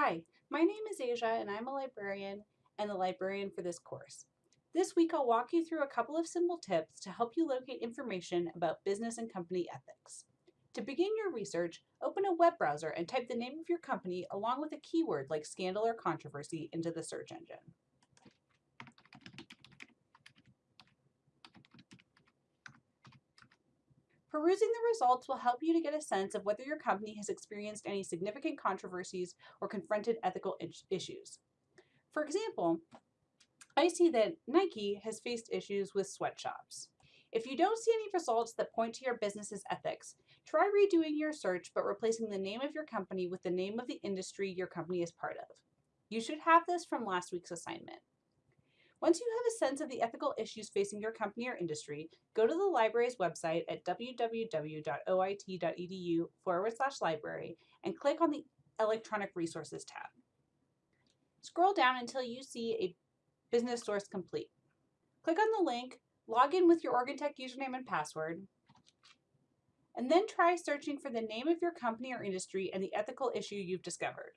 Hi, my name is Asia and I'm a librarian and the librarian for this course. This week I'll walk you through a couple of simple tips to help you locate information about business and company ethics. To begin your research, open a web browser and type the name of your company along with a keyword like scandal or controversy into the search engine. Perusing the results will help you to get a sense of whether your company has experienced any significant controversies or confronted ethical issues. For example, I see that Nike has faced issues with sweatshops. If you don't see any results that point to your business's ethics, try redoing your search but replacing the name of your company with the name of the industry your company is part of. You should have this from last week's assignment. Once you have a sense of the ethical issues facing your company or industry, go to the library's website at www.oit.edu forward slash library and click on the Electronic Resources tab. Scroll down until you see a business source complete. Click on the link, log in with your OregonTech username and password, and then try searching for the name of your company or industry and the ethical issue you've discovered.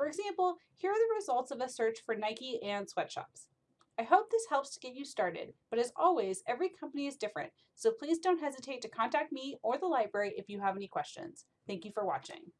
For example, here are the results of a search for Nike and sweatshops. I hope this helps to get you started, but as always, every company is different, so please don't hesitate to contact me or the library if you have any questions. Thank you for watching.